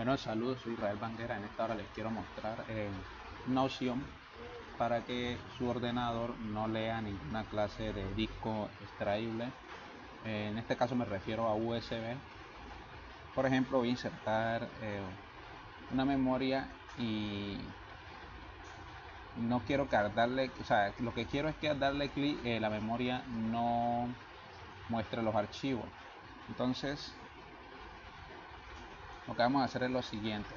Bueno, saludos, soy Israel Banguera. En esta hora les quiero mostrar eh, opción para que su ordenador no lea ninguna clase de disco extraíble. Eh, en este caso me refiero a USB. Por ejemplo, voy a insertar eh, una memoria y no quiero que darle, o sea, lo que quiero es que al darle clic la memoria no muestre los archivos. Entonces, lo que vamos a hacer es lo siguiente.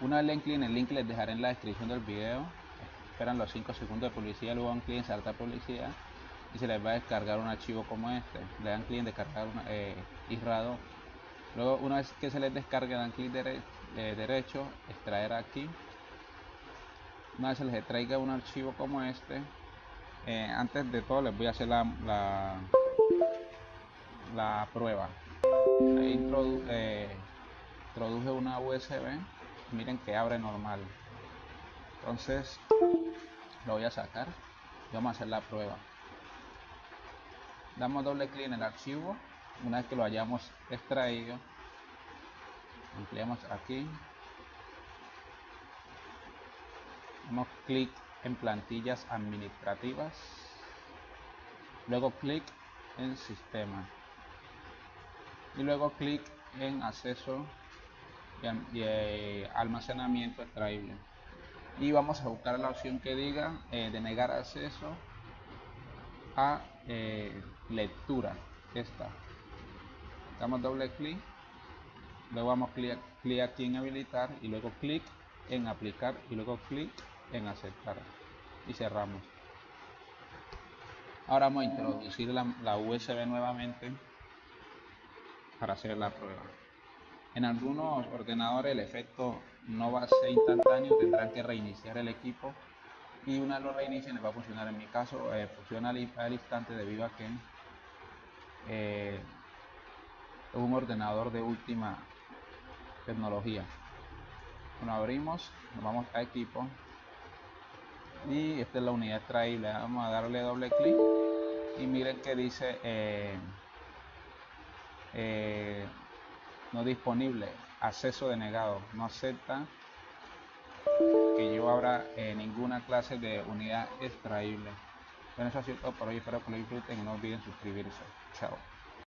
Una vez le el link les dejaré en la descripción del video. Esperan los 5 segundos de publicidad luego dan clic en saltar publicidad y se les va a descargar un archivo como este. Le dan clic en descargar una, eh, ISRA2 luego una vez que se les descargue dan clic eh, derecho extraer aquí. Una vez se les traiga un archivo como este eh, antes de todo les voy a hacer la, la, prueba introduje una USB miren que abre normal. Entonces lo voy a sacar y vamos a hacer la prueba. Damos doble clic en el archivo una vez que lo hayamos extraído ampliamos aquí. Damos clic en plantillas administrativas. Luego clic en sistema. Y luego clic en acceso eh, almacenamiento extraíble y vamos a buscar la opción que diga eh, de negar acceso a eh, lectura. Esta. Damos doble clic. Luego vamos clic, clic aquí en habilitar y luego clic en aplicar y luego clic en aceptar. Y cerramos. Ahora vamos a introducir la USB nuevamente para hacer la prueba en algunos ordenadores el efecto no va a ser instantáneo, tendrán que reiniciar el equipo y una vez lo reinicien va a funcionar. En mi caso eh, funciona al, instante debido a que eh, es un ordenador de última tecnología. Bueno, abrimos, nos vamos a equipo y esta es la unidad extraíble. Vamos a darle doble clic y miren que dice eh, no disponible, acceso denegado, no acepta que yo abra eh, ninguna clase de unidad extraíble. Bueno, eso ha sido todo por hoy, espero que lo disfruten y no olviden suscribirse. Chao.